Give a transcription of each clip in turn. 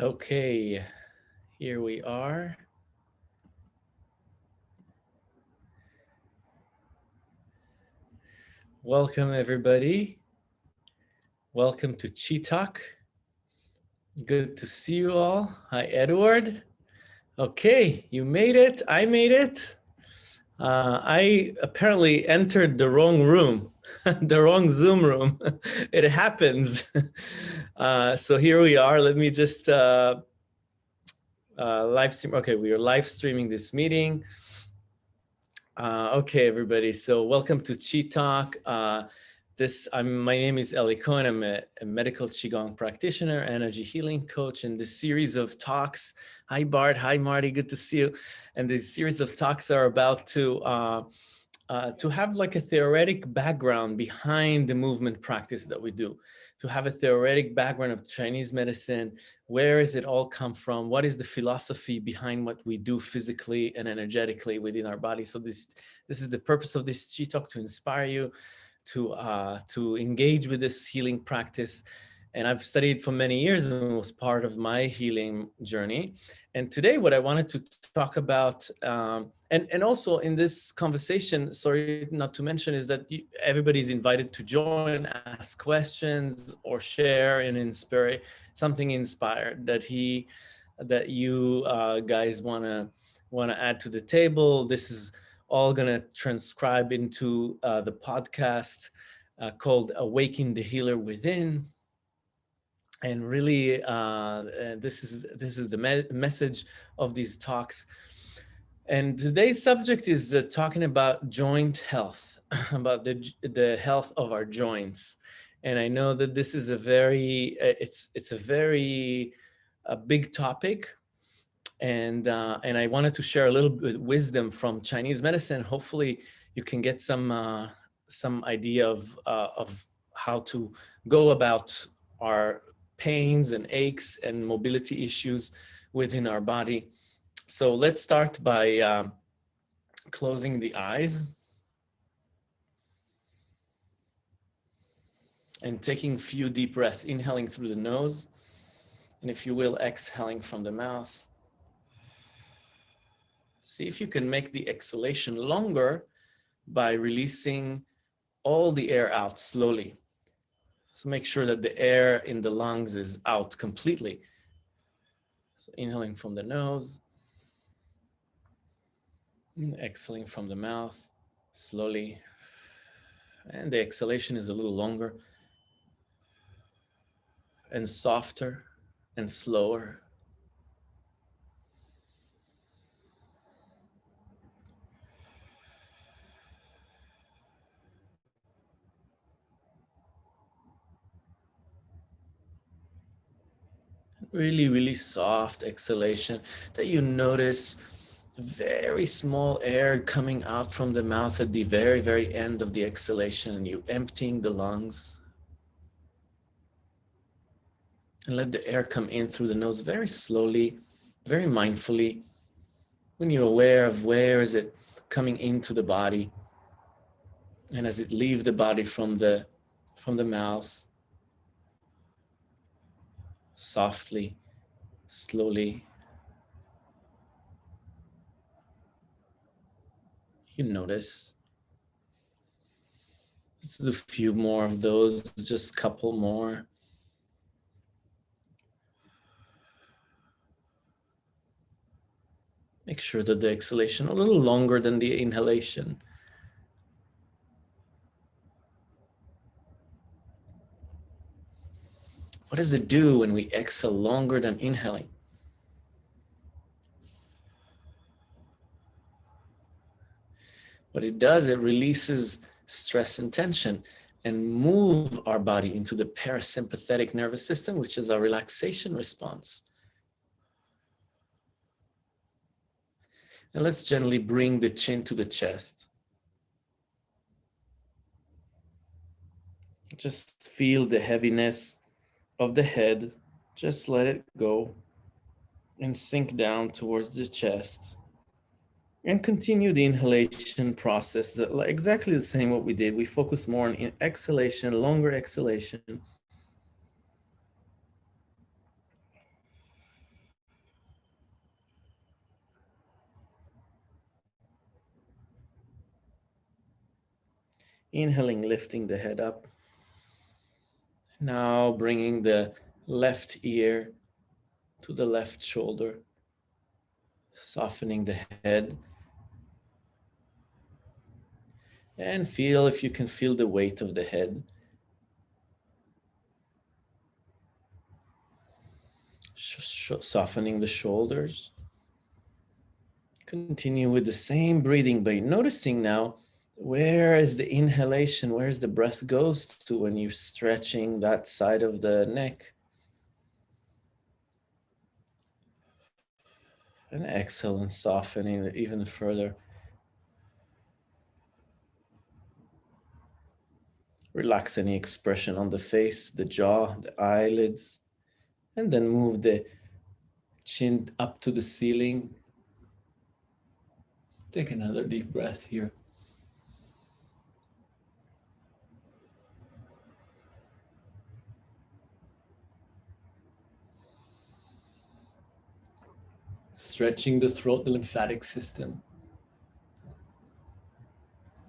Okay, here we are. Welcome everybody. Welcome to Chi Talk. Good to see you all. Hi, Edward. Okay, you made it. I made it. Uh, I apparently entered the wrong room, the wrong Zoom room. it happens. Uh, so here we are. Let me just uh, uh, live stream. Okay, we are live streaming this meeting. Uh, okay, everybody. So welcome to Chi Talk. Uh, this, I'm, my name is Eli Cohen. I'm a, a, medical Qigong practitioner, energy healing coach. And this series of talks, hi Bart, hi Marty, good to see you. And this series of talks are about to, uh, to have like a theoretic background behind the movement practice that we do, to have a theoretic background of Chinese medicine, where does it all come from? What is the philosophy behind what we do physically and energetically within our body? So this, this is the purpose of this Chi Talk to inspire you to, uh, to engage with this healing practice. And I've studied for many years and was part of my healing journey. And today what I wanted to talk about, um, and, and also in this conversation, sorry not to mention, is that you, everybody's invited to join, ask questions or share and inspire something inspired that he, that you uh, guys wanna, wanna add to the table. This is all going to transcribe into uh, the podcast uh, called Awaken the Healer Within. And really, uh, this is this is the me message of these talks. And today's subject is uh, talking about joint health, about the, the health of our joints. And I know that this is a very, uh, it's, it's a very a big topic and uh, and I wanted to share a little bit of wisdom from Chinese medicine. Hopefully, you can get some uh, some idea of uh, of how to go about our pains and aches and mobility issues within our body. So let's start by um, closing the eyes and taking a few deep breaths, inhaling through the nose, and if you will, exhaling from the mouth. See if you can make the exhalation longer by releasing all the air out slowly. So make sure that the air in the lungs is out completely. So inhaling from the nose, exhaling from the mouth slowly. And the exhalation is a little longer and softer and slower. Really, really soft exhalation that you notice very small air coming out from the mouth at the very, very end of the exhalation and you emptying the lungs. And let the air come in through the nose very slowly, very mindfully. When you're aware of where is it coming into the body and as it leave the body from the, from the mouth, softly, slowly. You notice. Let's do a few more of those, just a couple more. Make sure that the exhalation a little longer than the inhalation. What does it do when we exhale longer than inhaling? What it does, it releases stress and tension and move our body into the parasympathetic nervous system, which is our relaxation response. And let's gently bring the chin to the chest. Just feel the heaviness of the head, just let it go and sink down towards the chest and continue the inhalation process exactly the same what we did. We focus more on exhalation, longer exhalation. Inhaling, lifting the head up. Now bringing the left ear to the left shoulder, softening the head. And feel if you can feel the weight of the head. Softening the shoulders. Continue with the same breathing, but noticing now where is the inhalation, where's the breath goes to when you're stretching that side of the neck. And exhale and softening even further. Relax any expression on the face, the jaw, the eyelids, and then move the chin up to the ceiling. Take another deep breath here. Stretching the throat, the lymphatic system.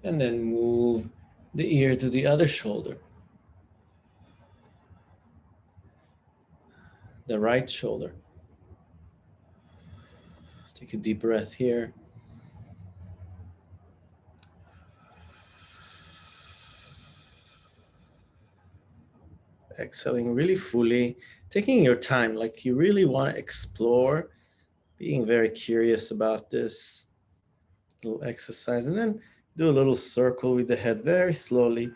And then move the ear to the other shoulder. The right shoulder. Take a deep breath here. Exhaling really fully, taking your time, like you really want to explore being very curious about this little exercise and then do a little circle with the head very slowly,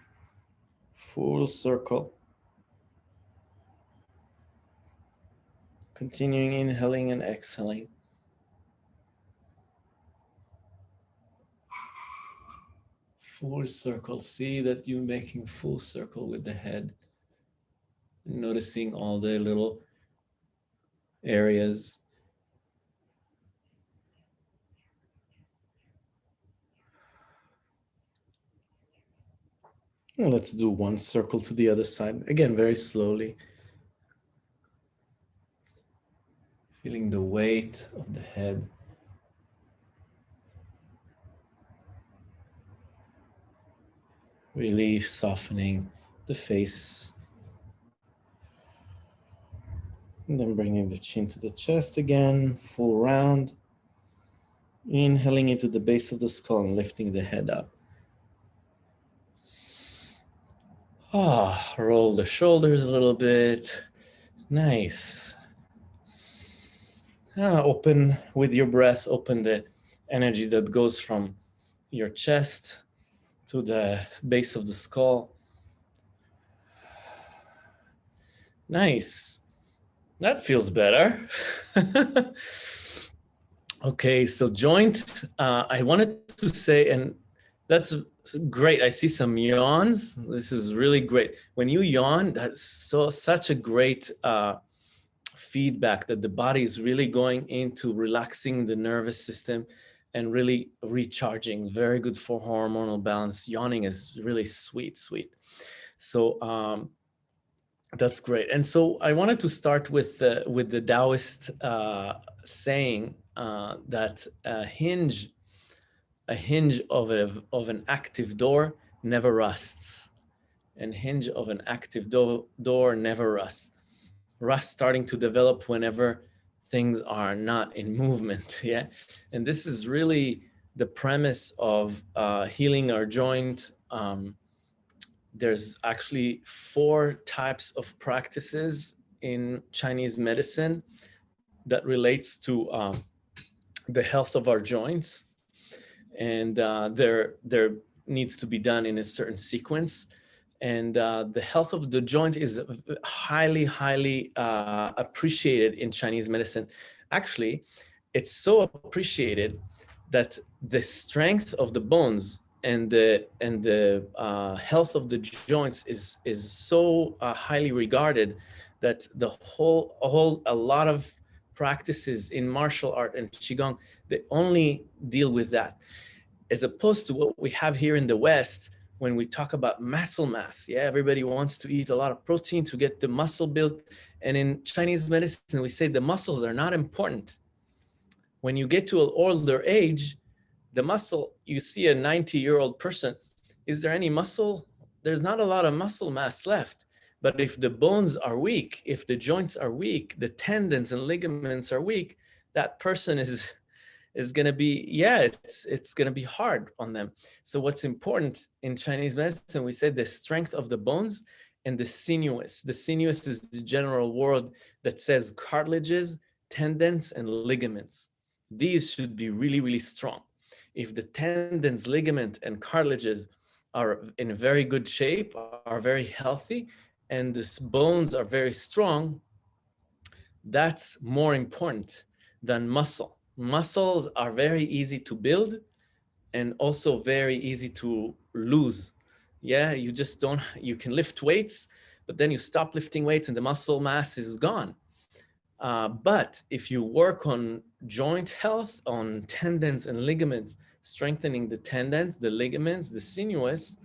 full circle. Continuing inhaling and exhaling. Full circle, see that you're making full circle with the head. Noticing all the little areas And let's do one circle to the other side. Again, very slowly. Feeling the weight of the head. Really softening the face. And then bringing the chin to the chest again, full round. Inhaling into the base of the skull and lifting the head up. Ah, oh, roll the shoulders a little bit. Nice. Ah, open with your breath, open the energy that goes from your chest to the base of the skull. Nice. That feels better. okay, so joint, uh, I wanted to say, and that's great. I see some yawns. This is really great. When you yawn, that's so such a great uh, feedback that the body is really going into relaxing the nervous system and really recharging. Very good for hormonal balance. Yawning is really sweet, sweet. So um, that's great. And so I wanted to start with uh, with the Taoist uh, saying uh, that hinge a hinge of, a, of an active door never rusts. And hinge of an active do door never rusts. Rust starting to develop whenever things are not in movement, yeah? And this is really the premise of uh, healing our joint. Um, there's actually four types of practices in Chinese medicine that relates to um, the health of our joints and uh, there there needs to be done in a certain sequence. And uh, the health of the joint is highly, highly uh, appreciated in Chinese medicine. Actually, it's so appreciated that the strength of the bones and the and the uh, health of the joints is is so uh, highly regarded that the whole a whole a lot of practices in martial art and qigong they only deal with that as opposed to what we have here in the West when we talk about muscle mass. Yeah, everybody wants to eat a lot of protein to get the muscle built. And in Chinese medicine, we say the muscles are not important. When you get to an older age, the muscle, you see a 90 year old person, is there any muscle? There's not a lot of muscle mass left. But if the bones are weak, if the joints are weak, the tendons and ligaments are weak, that person is is going to be yeah it's it's going to be hard on them. So what's important in chinese medicine we said the strength of the bones and the sinews. The sinews is the general word that says cartilages tendons and ligaments. These should be really really strong. If the tendons ligament and cartilages are in very good shape are very healthy and the bones are very strong that's more important than muscle. Muscles are very easy to build and also very easy to lose. Yeah, you just don't, you can lift weights, but then you stop lifting weights and the muscle mass is gone. Uh, but if you work on joint health, on tendons and ligaments, strengthening the tendons, the ligaments, the sinews,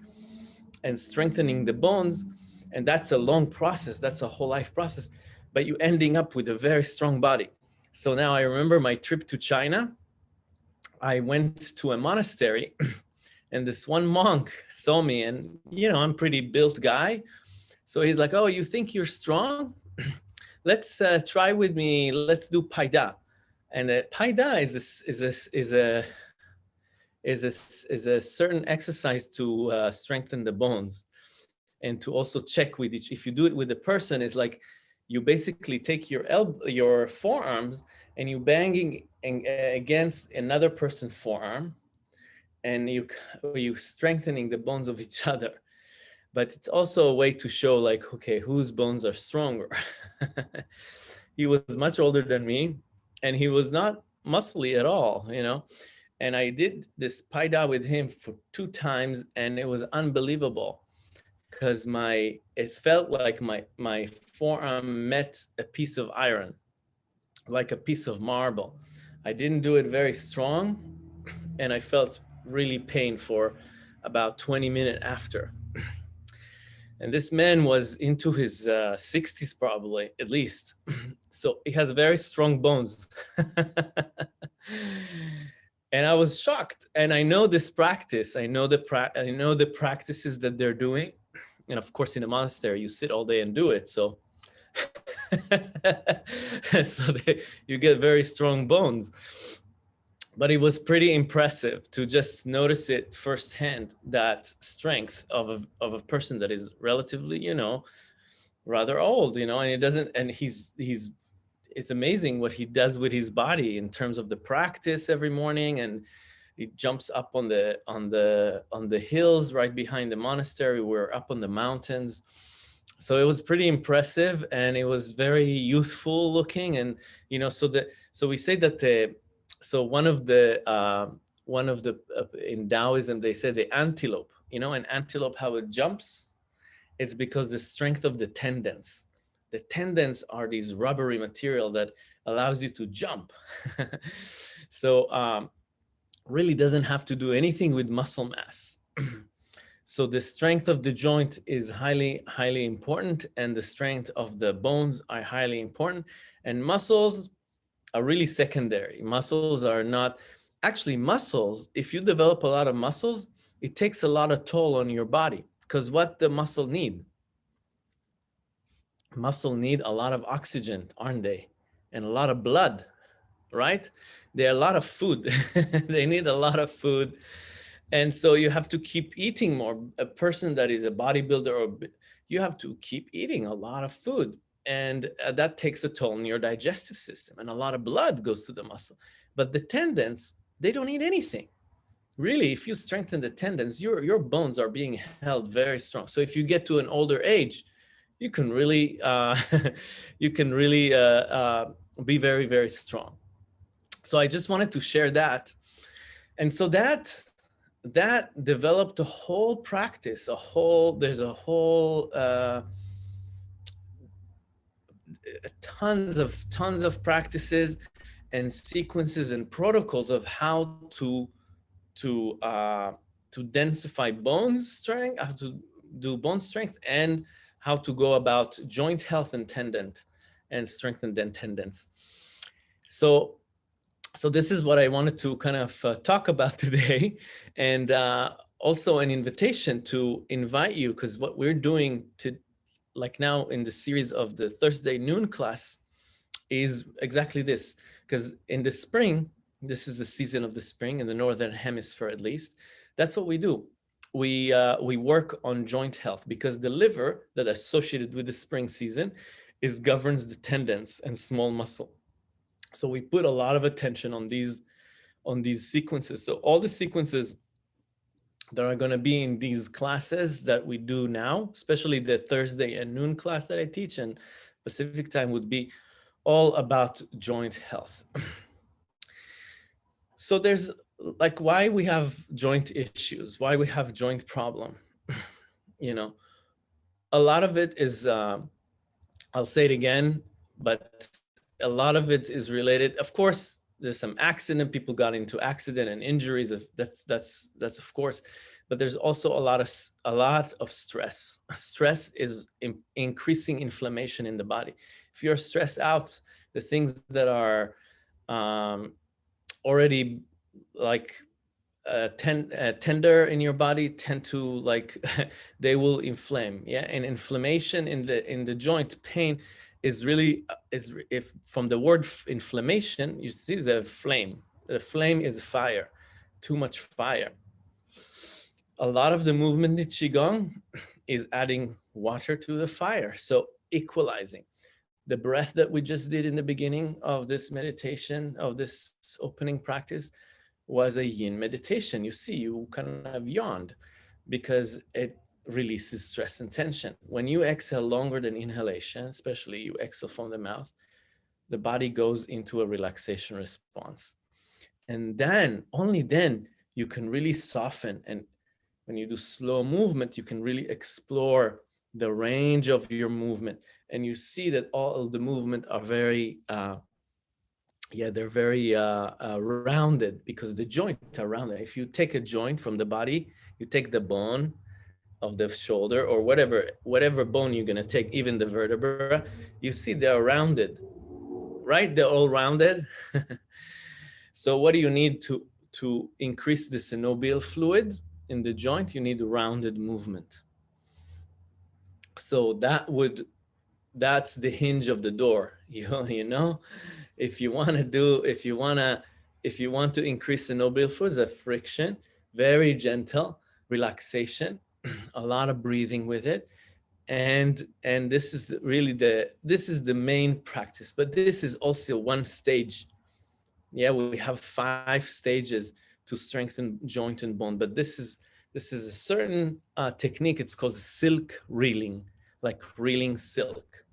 and strengthening the bones, and that's a long process, that's a whole life process, but you ending up with a very strong body. So now I remember my trip to China. I went to a monastery and this one monk saw me and, you know, I'm pretty built guy. So he's like, oh, you think you're strong? Let's uh, try with me. Let's do Paida. And uh, Paida is a, is a, is a, is a, is a certain exercise to uh, strengthen the bones and to also check with each, if you do it with a person, is like you basically take your elbow, your forearms and you banging against another person's forearm and you you strengthening the bones of each other. But it's also a way to show like okay whose bones are stronger. He was much older than me and he was not muscly at all you know? And i did this paida with him for two times and it was unbelievable because my it felt like my my forearm met a piece of iron, like a piece of marble. I didn't do it very strong, and I felt really pain for about 20 minutes after. And this man was into his uh, 60s probably, at least. so he has very strong bones. and I was shocked. And I know this practice. I know the I know the practices that they're doing and of course in a monastery you sit all day and do it so so they, you get very strong bones. But it was pretty impressive to just notice it firsthand that strength of a, of a person that is relatively you know rather old you know and it doesn't and he's he's it's amazing what he does with his body in terms of the practice every morning and he jumps up on the on the on the hills right behind the monastery. We're up on the mountains. So it was pretty impressive and it was very youthful looking. And, you know, so the, so we say that the, so one of the, uh, one of the, uh, in Taoism, they say the antelope, you know, an antelope, how it jumps, it's because the strength of the tendons. The tendons are these rubbery material that allows you to jump. so um, really doesn't have to do anything with muscle mass. so the strength of the joint is highly, highly important and the strength of the bones are highly important and muscles are really secondary. Muscles are not, actually muscles, if you develop a lot of muscles, it takes a lot of toll on your body because what the muscle need? Muscle need a lot of oxygen, aren't they? And a lot of blood, right? There are a lot of food. they need a lot of food. And so you have to keep eating more. A person that is a bodybuilder, or you have to keep eating a lot of food. And uh, that takes a toll on your digestive system. And a lot of blood goes to the muscle. But the tendons, they don't need anything. Really, if you strengthen the tendons, your, your bones are being held very strong. So if you get to an older age, you can really, uh, you can really uh, uh, be very, very strong. So I just wanted to share that. And so that that developed a whole practice, a whole, there's a whole, uh, tons of, tons of practices and sequences and protocols of how to, to, uh, to densify bone strength, how to do bone strength and how to go about joint health and tendon and strengthen the tendons. So so this is what I wanted to kind of uh, talk about today. And uh, also an invitation to invite you because what we're doing to like now in the series of the Thursday noon class is exactly this. Because in the spring this is the season of the spring in the northern hemisphere at least that's what we do. We uh, we work on joint health because the liver that associated with the spring season is governs the tendons and small muscle so we put a lot of attention on these on these sequences so all the sequences that are going to be in these classes that we do now, especially the Thursday and noon class that I teach and Pacific time would be all about joint health. so there's like why we have joint issues, why we have joint problem. you know, a lot of it is, uh, I'll say it again, but a lot of it is related. Of course, there's some accident, people got into accident and injuries. Of, that's, that's, that's of course, but there's also a lot of, a lot of stress. Stress is in, increasing inflammation in the body. If you're stressed out, the things that are um, already like uh, ten, uh, tender in your body tend to like they will inflame yeah and inflammation in the in the joint pain is really uh, is if from the word inflammation you see the flame. The flame is fire too much fire. A lot of the movement in qigong is adding water to the fire so equalizing. The breath that we just did in the beginning of this meditation of this opening practice was a yin meditation. You see you kind of yawned because it releases stress and tension. When you exhale longer than inhalation, especially you exhale from the mouth, the body goes into a relaxation response. And then, only then, you can really soften. And when you do slow movement, you can really explore the range of your movement. And you see that all the movement are very, uh, yeah, they're very uh, uh, rounded because the joint are rounded. If you take a joint from the body, you take the bone, of the shoulder or whatever whatever bone you're going to take even the vertebra you see they're rounded right? They're all rounded. So what do you need to to increase the synovial fluid in the joint? You need rounded movement. So that would that's the hinge of the door you you know? If you want to do if you want to if you want to increase the synovial fluid a friction very gentle relaxation a lot of breathing with it. And and this is really the this is the main practice but this is also one stage. Yeah we have five stages to strengthen joint and bone but this is this is a certain uh, technique. It's called silk reeling like reeling silk.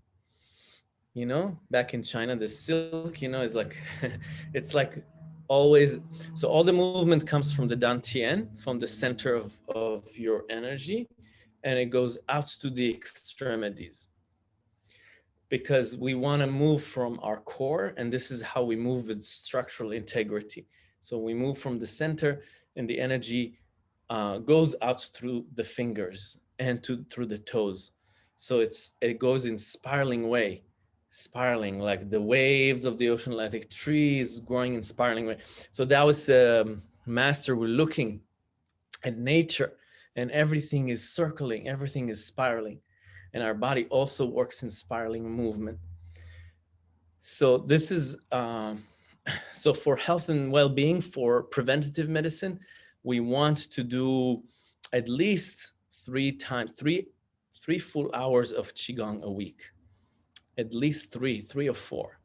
You know back in china the silk you know is like it's like always, so all the movement comes from the dantian, from the center of, of your energy, and it goes out to the extremities. Because we want to move from our core, and this is how we move with structural integrity. So we move from the center, and the energy uh, goes out through the fingers and to through the toes. So it's it goes in spiraling way spiraling like the waves of the ocean Atlantic trees growing in spiraling way. So that was um, master we're looking at nature and everything is circling, everything is spiraling. And our body also works in spiraling movement. So this is, um, so for health and well-being, for preventative medicine, we want to do at least three times, three, three full hours of Qigong a week at least three, three or four.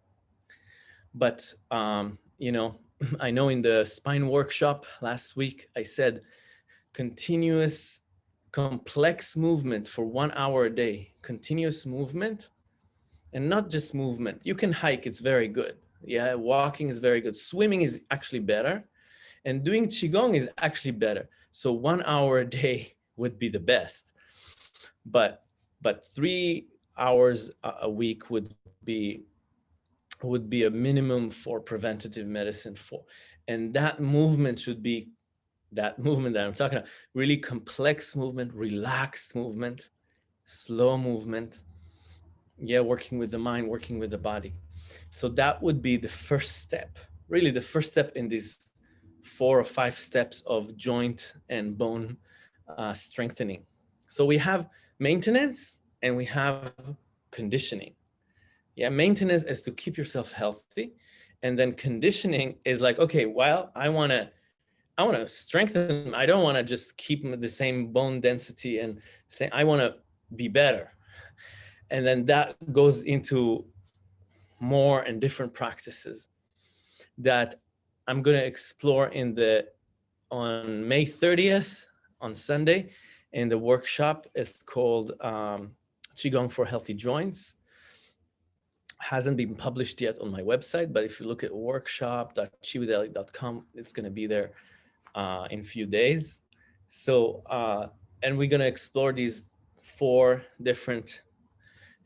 But, um, you know, I know in the spine workshop last week, I said continuous complex movement for one hour a day, continuous movement and not just movement. You can hike, it's very good. Yeah, walking is very good. Swimming is actually better and doing Qigong is actually better. So one hour a day would be the best. But, but three hours a week would be would be a minimum for preventative medicine for. And that movement should be that movement that i'm talking about really complex movement relaxed movement slow movement. Yeah working with the mind working with the body. So that would be the first step really the first step in these four or five steps of joint and bone uh, strengthening. So we have maintenance and we have conditioning. Yeah, maintenance is to keep yourself healthy. And then conditioning is like, okay, well, I want to I want to strengthen. I don't want to just keep the same bone density and say, I want to be better. And then that goes into more and different practices that I'm going to explore in the on May 30th on Sunday in the workshop. It's called um, Qigong for Healthy Joints. Hasn't been published yet on my website, but if you look at workshop.chiwideli.com, it's going to be there uh, in a few days. So, uh, and we're going to explore these four different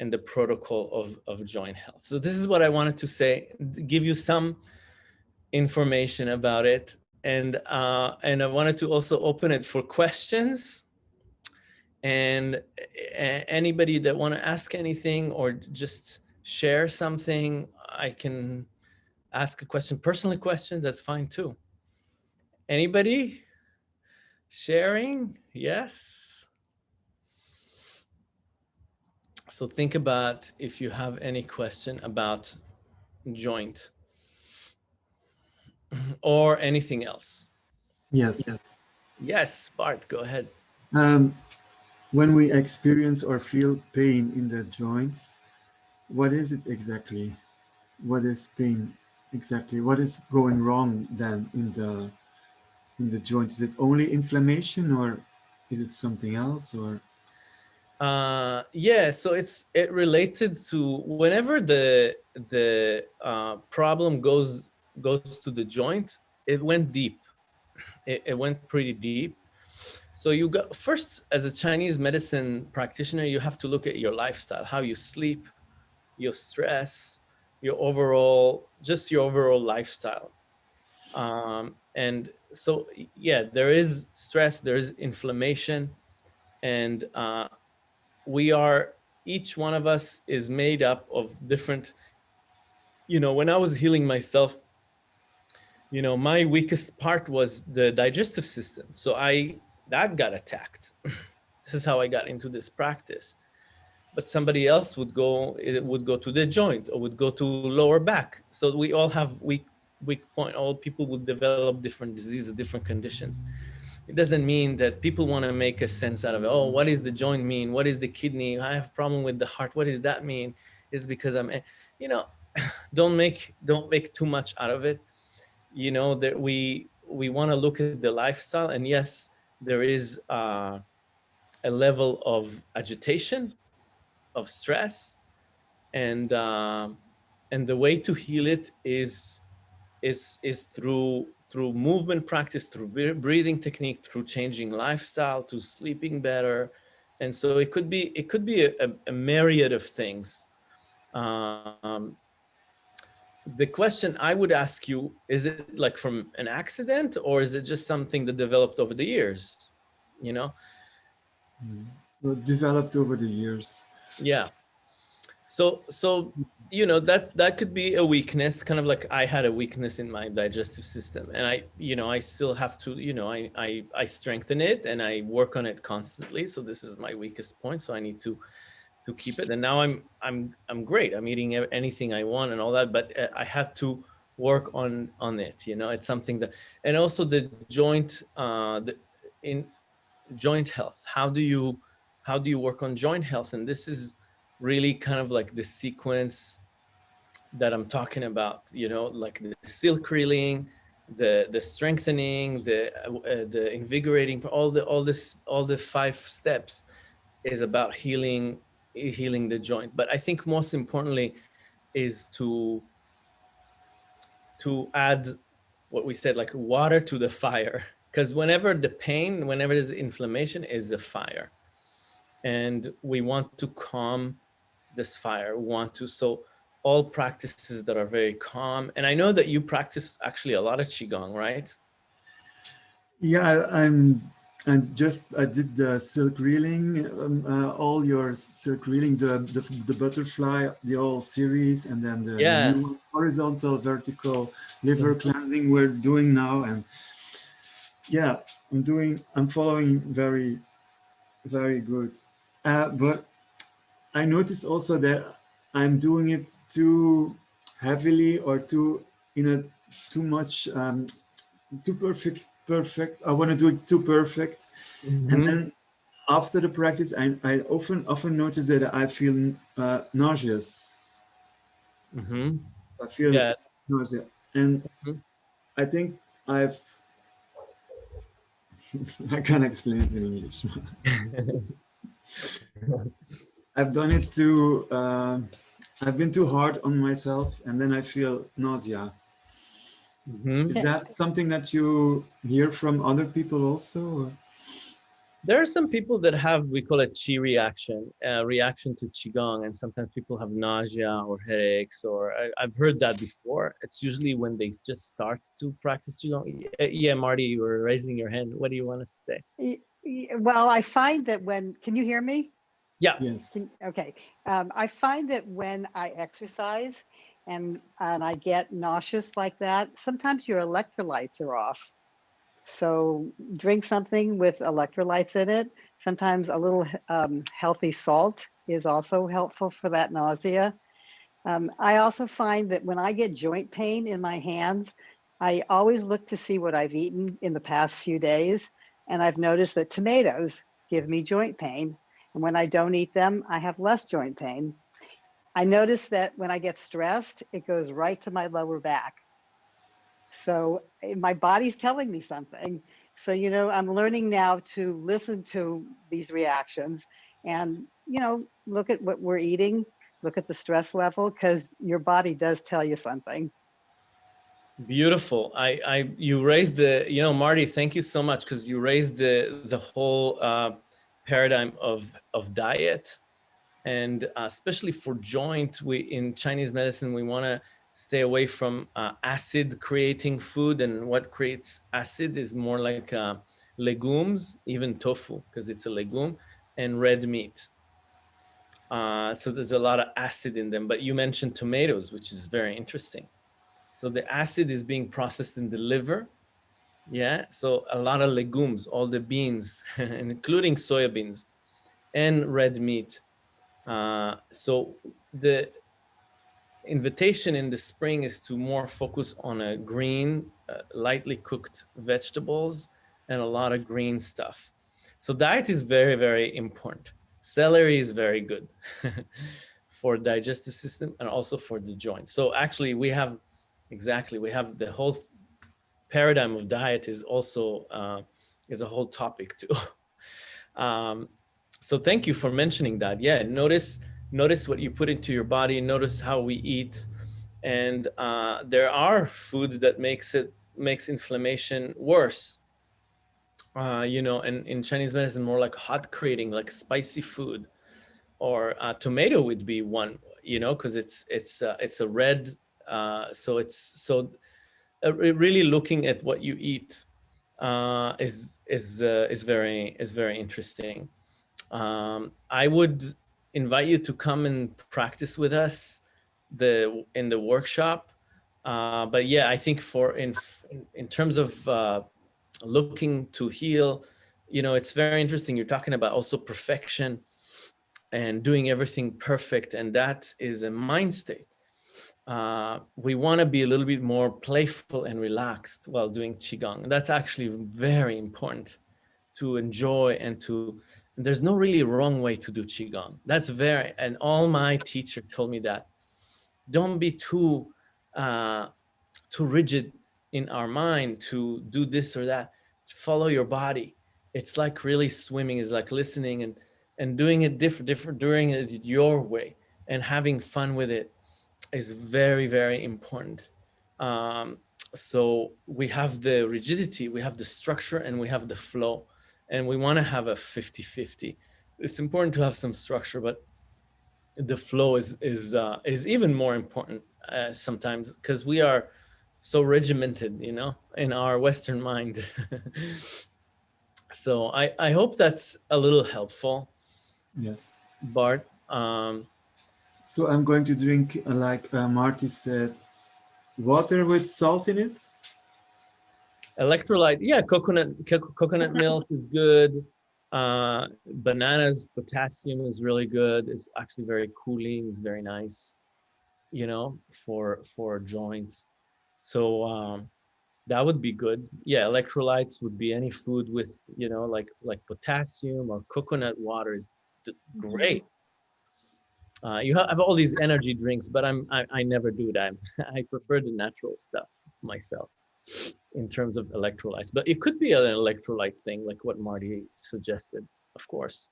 and the protocol of, of joint health. So this is what I wanted to say, give you some information about it. And, uh, and I wanted to also open it for questions and anybody that want to ask anything or just share something, I can ask a question, personally question, that's fine too. Anybody sharing? Yes. So think about if you have any question about joint or anything else. Yes. Yes, Bart, go ahead. Um, when we experience or feel pain in the joints, what is it exactly? What is pain exactly? What is going wrong then in the in the joint? Is it only inflammation or is it something else or? Uh, yeah, so it's it related to whenever the the uh, problem goes goes to the joint, it went deep. It, it went pretty deep. So you got first as a Chinese medicine practitioner, you have to look at your lifestyle, how you sleep, your stress, your overall, just your overall lifestyle. Um, and so, yeah, there is stress, there is inflammation, and uh, we are, each one of us is made up of different, you know, when I was healing myself, you know, my weakest part was the digestive system. So I, that got attacked. this is how I got into this practice. But somebody else would go, it would go to the joint or would go to lower back. So we all have weak weak point. All people would develop different diseases, different conditions. It doesn't mean that people want to make a sense out of it. Oh, what does the joint mean? What is the kidney? I have a problem with the heart. What does that mean? Is because I'm, eh, you know, don't make don't make too much out of it. You know that we we want to look at the lifestyle, and yes, there is uh, a level of agitation, of stress, and uh, and the way to heal it is is is through through movement practice, through breathing technique, through changing lifestyle, to sleeping better, and so it could be it could be a, a myriad of things. Um, the question I would ask you, is it like from an accident or is it just something that developed over the years? You know? Hmm. Well, developed over the years. Yeah. So, so you know that that could be a weakness kind of like i had a weakness in my digestive system and i you know i still have to you know i i, I strengthen it and i work on it constantly so this is my weakest point so i need to to keep it and now i'm i'm i'm great. I'm eating anything i want and all that but uh, i have to work on on it you know? It's something that and also the joint uh the in joint health. How do you how do you work on joint health? And this is really kind of like the sequence that I'm talking about, you know, like the silk reeling, the the strengthening, the uh, the invigorating, all the all this all the five steps is about healing healing the joint. But I think most importantly is to to add what we said like water to the fire because whenever the pain whenever there's inflammation is a fire and we want to calm this fire. We want to, so all practices that are very calm. And I know that you practice actually a lot of Qigong, right? Yeah, I'm, I'm just, I did the silk reeling, um, uh, all your silk reeling, the, the, the butterfly, the whole series, and then the, yeah. the horizontal, vertical liver mm -hmm. cleansing we're doing now. And yeah, I'm doing, I'm following very, very good. Uh, but I notice also that I'm doing it too heavily or too, in a too much, um, too perfect, perfect. I want to do it too perfect. Mm -hmm. And mm-hmm. then after the practice, I, I often, often notice that I feel uh, nauseous. Mm -hmm. I feel yeah. nausea. And mm -hmm. I think I've I can't explain it in English. I've done it too, uh, I've been too hard on myself and then I feel nausea. Mm -hmm. Is that something that you hear from other people also? Or? There are some people that have, we call it qi reaction, uh, reaction to qigong, and sometimes people have nausea or headaches, or I, have heard that before. It's usually when they just start to practice qigong. Yeah, Marty, you were raising your hand. What do you want to say? Well, I find that when, can you hear me? Yeah. Yes. Can, okay. Um, I find that when I exercise and and I get nauseous like that, sometimes your electrolytes are off. So drink something with electrolytes in it. Sometimes a little um, healthy salt is also helpful for that nausea. Um, I also find that when I get joint pain in my hands, I always look to see what I've eaten in the past few days. And I've noticed that tomatoes give me joint pain. And when I don't eat them, I have less joint pain. I notice that when I get stressed, it goes right to my lower back. So eh, my body's telling me something. So, you know, I'm learning now to listen to these reactions and, you know, look at what we're eating, look at the stress level, because your body does tell you something. Beautiful. I, I, you raised the, you know, Marty, thank you so much because you raised the, the whole uh, paradigm of, of diet. And uh, especially for joint, we, in Chinese medicine, we want to stay away from uh, acid creating food and what creates acid is more like uh, legumes, even tofu, because it's a legume, and red meat. Uh, so there's a lot of acid in them, but you mentioned tomatoes, which is very interesting. So the acid is being processed in the liver. Yeah, so a lot of legumes, all the beans, including soybeans and red meat. Uh, so the invitation in the spring is to more focus on a green, uh, lightly cooked vegetables and a lot of green stuff. So diet is very, very important. Celery is very good for digestive system and also for the joints. So actually we have, exactly, we have the whole paradigm of diet is also, uh, is a whole topic too. um, so thank you for mentioning that. Yeah, notice notice what you put into your body, notice how we eat. And uh, there are food that makes it makes inflammation worse. Uh, you know, and in Chinese medicine, more like hot creating, like spicy food, or uh, tomato would be one. You know, because it's it's uh, it's a red, uh, so it's so uh, really looking at what you eat is is is very is very interesting. Um, I would invite you to come and practice with us the in the workshop. Uh, but yeah, I think for in in terms of uh, looking to heal, you know, it's very interesting. You're talking about also perfection and doing everything perfect, and that is a mind state. Uh, we want to be a little bit more playful and relaxed while doing qigong. That's actually very important to enjoy and to there's no really wrong way to do qigong. That's very and all my teacher told me that. Don't be too uh too rigid in our mind to do this or that. Follow your body. It's like really swimming is like listening and and doing it different different doing it your way and having fun with it is very very important. Um so we have the rigidity we have the structure and we have the flow and we want to have a 50-50. It's important to have some structure, but the flow is is uh, is even more important uh, sometimes because we are so regimented, you know, in our Western mind. so I I hope that's a little helpful. Yes, Bart. Um, so I'm going to drink, like uh, Marty said, water with salt in it. Electrolyte, yeah, coconut co- coconut milk is good. Uh, bananas, potassium is really good. It's actually very cooling. It's very nice, you know, for for joints. So um, that would be good. Yeah, electrolytes would be any food with you know like like potassium or coconut water is d- great. Uh, you have all these energy drinks, but I'm I, I never do that. I prefer the natural stuff myself in terms of electrolytes. But it could be an electrolyte thing, like what Marty suggested, of course.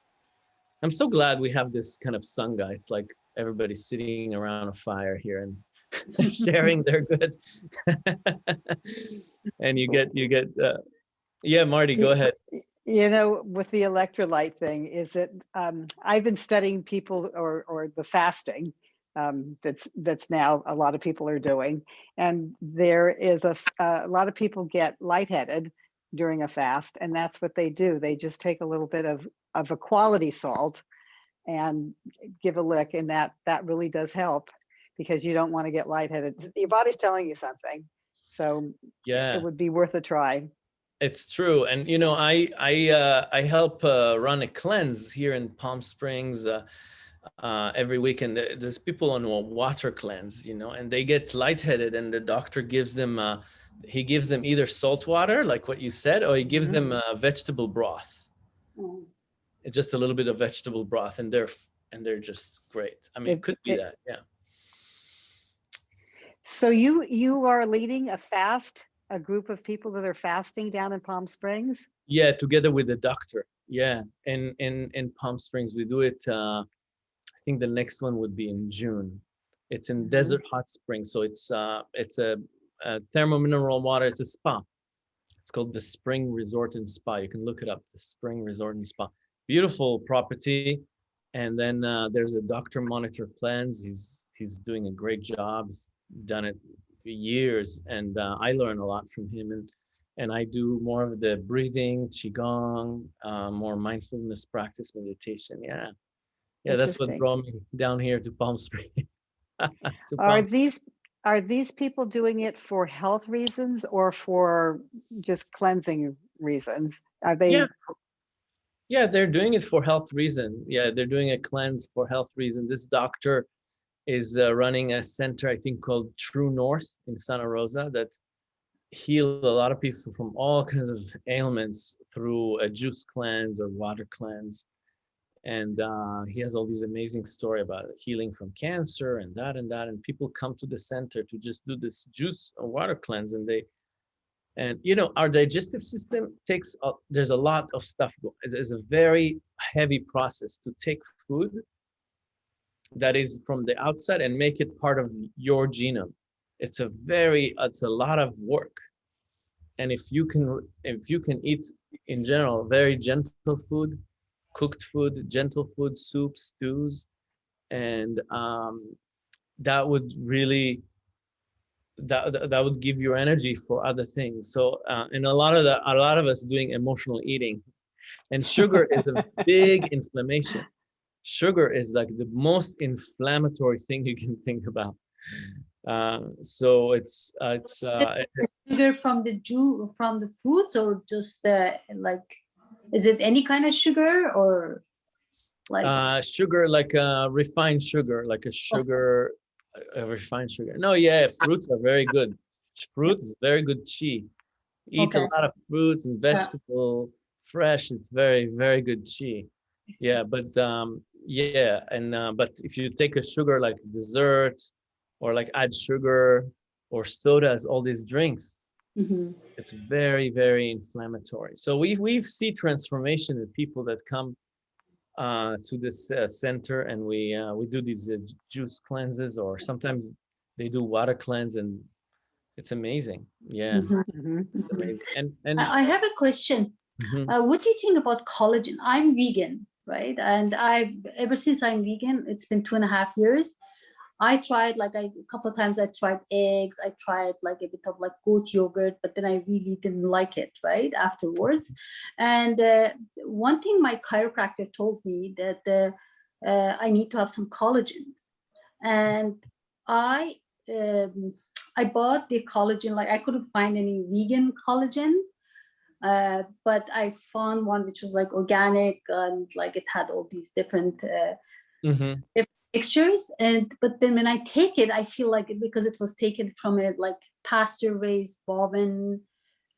I'm so glad we have this kind of sangha. It's like everybody's sitting around a fire here and sharing their good. and you get you get uh, yeah, Marty, go ahead. You know, with the electrolyte thing, is that um, I've been studying people or or the fasting um, that's that's now a lot of people are doing, and there is a, a lot of people get lightheaded during a fast, and that's what they do. They just take a little bit of of a quality salt and give a lick, and that that really does help because you don't want to get lightheaded. Your body's telling you something, so Yeah. it would be worth a try. It's true, and you know, I I uh, I help uh, run a cleanse here in Palm Springs uh, uh, every weekend. There- There's people on a water cleanse, you know, and they get lightheaded, and the doctor gives them uh, he gives them either salt water, like what you said, or he gives Mhm. them uh, vegetable broth. It's just a little bit of vegetable broth, and they're and they're just great. I mean, it It- could be it- that, yeah. So you you are leading a fast, a group of people that are fasting down in Palm Springs. Yeah, together with the doctor. Yeah, in in in Palm Springs, we do it. Uh, think the next one would be in June. It's in Mhm. Desert Hot Springs, so it's uh it's a, a thermal mineral water. It's a spa. It's called the Spring Resort and Spa. You can look it up. The Spring Resort and Spa. Beautiful property. And then uh, there's a doctor monitor plans. He's he's doing a great job. He's done it for years, and uh, I learn a lot from him. And and I do more of the breathing, qigong, uh, more mindfulness practice, meditation. Yeah, yeah, that's what brought me down here to Palm Springs. to Are Palm- these are these people doing it for health reasons or for just cleansing reasons? Are they? Yeah. Yeah, they're doing it for health reason. Yeah, they're doing a cleanse for health reason. This doctor is uh, running a center, I think, called True North in Santa Rosa that heal a lot of people from all kinds of ailments through a juice cleanse or water cleanse. And uh, he has all these amazing story about healing from cancer and that and that. And people come to the center to just do this juice or water cleanse, and they and you know our digestive system takes there's a lot of stuff it's, it's a very heavy process to take food that is from the outside and make it part of your genome it's a very it's a lot of work and if you can if you can eat in general very gentle food cooked food gentle food soups stews and um, that would really that that- would give you energy for other things. So uh, and a lot of the a lot of us doing emotional eating. And sugar is a big inflammation. Sugar is like the most inflammatory thing you can think about. Uh, so it's uh, it's uh, sugar from the ju from the fruits or just uh, like is it any kind of sugar or like? Uh sugar like uh refined sugar like a sugar a- a refined sugar. No yeah fruits are very good. Fruit is very good chi eat Okay. a lot of fruits and vegetable fresh it's very very good chi yeah but um yeah and uh, but if you take a sugar like dessert or like add sugar or sodas all these drinks Mhm. it's very very inflammatory so we we see transformation in people that come uh to this uh, center and we uh, we do these uh, juice cleanses or sometimes they do water cleanse and it's amazing yeah Mhm. Mhm. it's amazing. and and I I have a question. Mhm. Uh, what do you think about collagen? I'm vegan, right? And I ever since I'm vegan, it's been two and a half years. I tried like I, a couple of times. I tried eggs. I tried like a bit of like goat yogurt, but then I really didn't like it. Right afterwards, and uh, one thing my chiropractor told me that uh, uh, I need to have some collagens, and I um, I bought the collagen, like I couldn't find any vegan collagen. Uh, but I found one which was like organic and like it had all these different uh, Mhm. Textures. And but then when I take it, I feel like it- because it was taken from a like pasture raised bovine,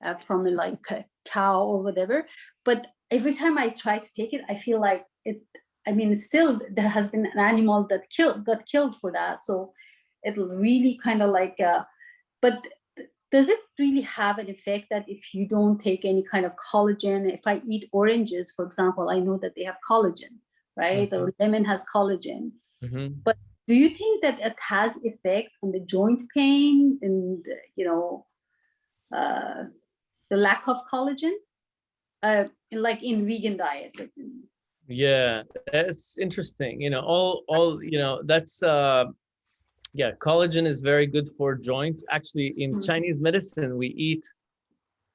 uh, from a like a cow or whatever. But every time I try to take it, I feel like it. I mean, still there has been an animal that killed got killed for that. So it'll really kind of like. Uh, but does it really have an effect that if you don't take any kind of collagen, if I eat oranges, for example, I know that they have collagen, right? Or lemon has collagen. Mhm. Do you think that it has effect on the joint pain and, you know, uh, the lack of collagen? Uh, like in vegan diet? Yeah, that's interesting. You know, all all you know, that's uh yeah, collagen is very good for joint. Actually, in Mhm. Chinese medicine, we eat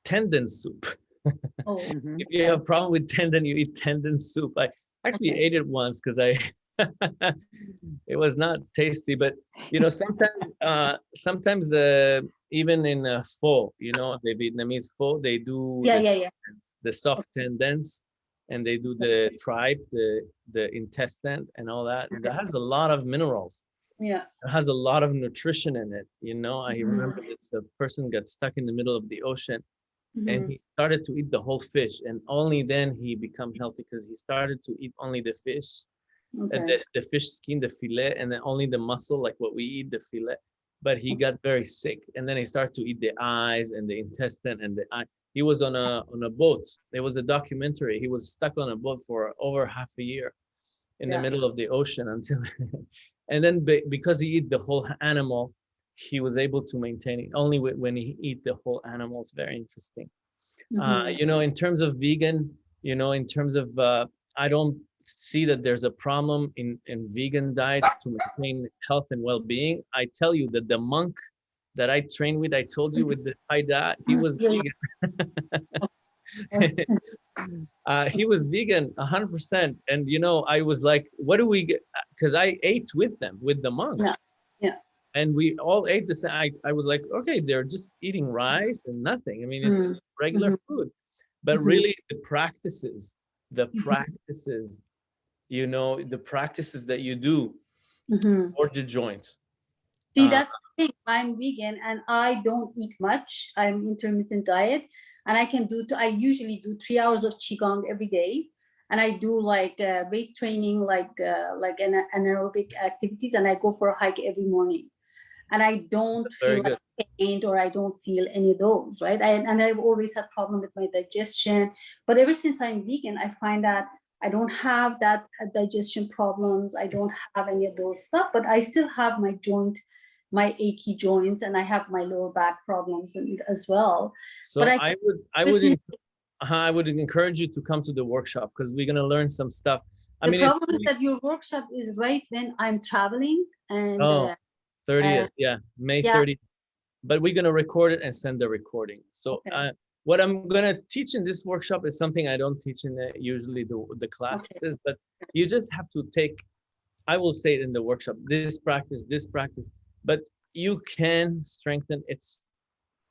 tendon soup. Oh. If you have a problem with tendon, you eat tendon soup. I actually Okay. ate it once because I it was not tasty, but you know, sometimes uh sometimes uh even in uh, pho, you know, the Vietnamese pho, they do yeah, the yeah, yeah. the soft tendons and they do the tripe the the intestine and all that and that has a lot of minerals Yeah. it has a lot of nutrition in it you know i Mhm. remember this a person got stuck in the middle of the ocean and Mhm. he started to eat the whole fish and only then he become healthy because he started to eat only the fish and the, the fish skin the fillet and then only the muscle like what we eat the fillet. But he got very sick and then he started to eat the eyes and the intestine and the eye. He was on a on a boat. There was a documentary. He was stuck on a boat for over half a year in the middle of the ocean until and then be, because he eat the whole animal he was able to maintain it. Only whe- when he eat the whole animal it's very interesting. Uh, Mhm. you know in terms of vegan you know in terms of uh, i don't see that there's a problem in in vegan diet to maintain health and well-being i tell you that the monk that i trained with i told you with the haida he was Yeah. vegan uh, he was vegan 100% and you know i was like what do we get because i ate with them with the monks yeah. and we all ate the same I, I was like okay they're just eating rice and nothing i mean it's Mm. just regular food but Mhm. really the practices the Mhm. practices you know the practices that you do Mhm. for the joints See, Uh, that's the thing. I'm vegan and I don't eat much. I'm intermittent diet, and I can do. I usually do three hours of qigong every day, and I do like uh, weight training, like uh, like an anaerobic activities, and I go for a hike every morning. And I don't feel like pain or I don't feel any of those, right? I, and I've always had problem with my digestion, but ever since I'm vegan, I find that I don't have that uh, digestion problems. I don't have any of those stuff, but I still have my joint my achy joints and I have my lower back problems and, as well. so But i, I would i would is- uh-huh, i would encourage you to come to the workshop because we're going to learn some stuff i the mean problem is that your workshop is right when I'm traveling and Oh. uh, 30th, yeah, May yeah. 30th. But we're gonna record it and send the recording. So Okay. uh, what I'm gonna teach in this workshop is something I don't teach in the, usually the, the classes, but you just have to take, I will say it in the workshop, this practice, this practice, but you can strengthen its,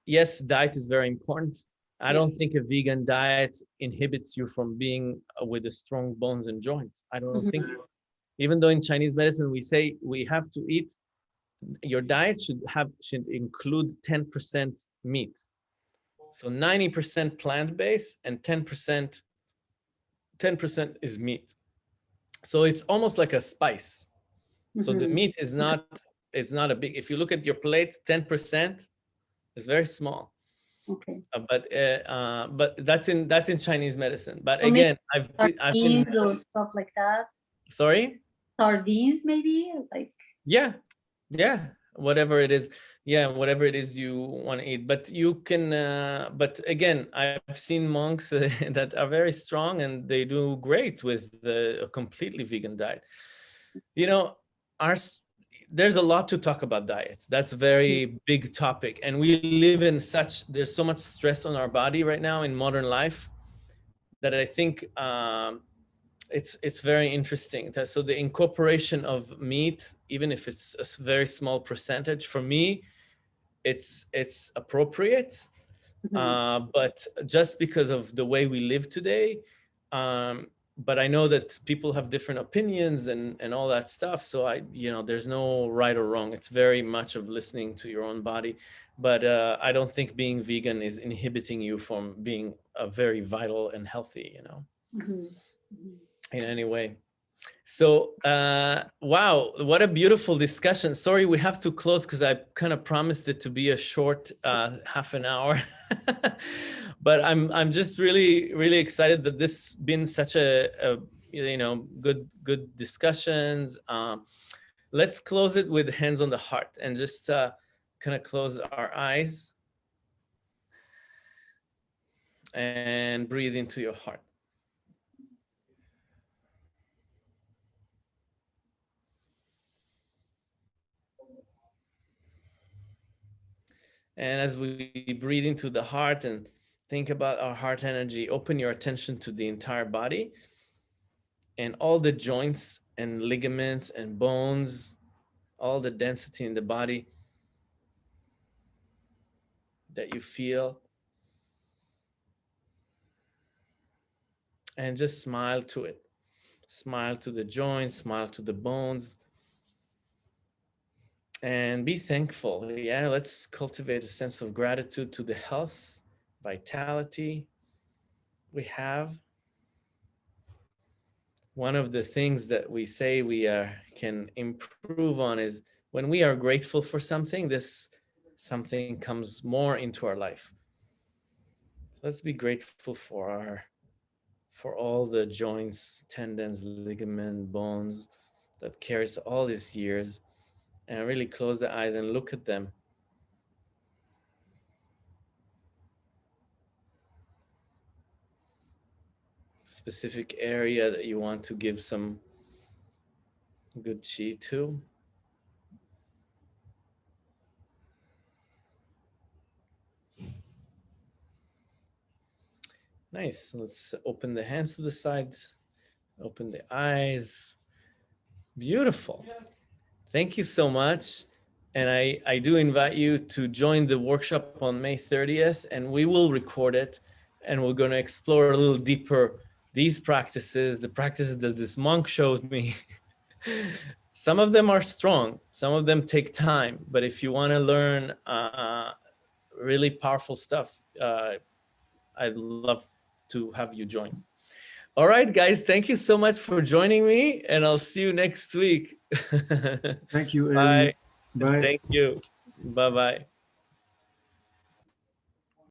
yes, diet is very important. I don't think a vegan diet inhibits you from being uh, with the strong bones and joints. I don't think so. Even though in Chinese medicine we say we have to eat your diet should have should include 10% meat so 90% plant-based and 10% 10% is meat. So it's almost like a spice. So the mhm, meat is not it's not a big if you look at your plate 10% is very small. Okay. Uh, but uh, uh, but that's in that's in chinese medicine. But Or again i've been, I've been Sardines or stuff like that. sorry? Sardines maybe like yeah. Yeah. Whatever it is yeah whatever it is you want to eat. But you can uh, but again i've seen monks uh, that are very strong and they do great with the a completely vegan diet. You know our there's a lot to talk about diet. That's a very big topic. And we live in such there's so much stress on our body right now in modern life that i think um, it's it's very interesting. So the incorporation of meat, even if it's a very small percentage, for me, it's it's appropriate. Mhm. Uh, but just because of the way we live today, um, but I know that people have different opinions and and all that stuff. So I, you know, there's no right or wrong. It's very much of listening to your own body. But uh, I don't think being vegan is inhibiting you from being a very vital and healthy. You know Mhm. Mhm. In any way. So, uh, wow, what a beautiful discussion. Sorry, we have to close because I kind of promised it to be a short uh, half an hour. but I'm I'm just really really excited that this been such a, a you know good good discussions. Um, let's close it with hands on the heart and just uh, kind of close our eyes and breathe into your heart. And as we breathe into the heart and think about our heart energy, open your attention to the entire body and all the joints and ligaments and bones, all the density in the body that you feel. And just smile to it. Smile to the joints, smile to the bones, and be thankful. Yeah, let's cultivate a sense of gratitude to the health, vitality we have. One of the things that we say we uh, can improve on is when we are grateful for something, this something comes more into our life. So let's be grateful for our for all the joints, tendons, ligament, bones that carries all these years and really close the eyes and look at them. Specific area that you want to give some good chi to. Nice. Let's open the hands to the side, open the eyes. Beautiful. Thank you so much. And I, I do invite you to join the workshop on May 30th and we will record it and we're going to explore a little deeper these practices, the practices that this monk showed me. some of them are strong, some of them take time, but if you want to learn uh, really powerful stuff, uh, I'd love to have you join. All right, guys, thank you so much for joining me and I'll see you next week. Thank you, Bye. Bye. Thank you. Bye-bye.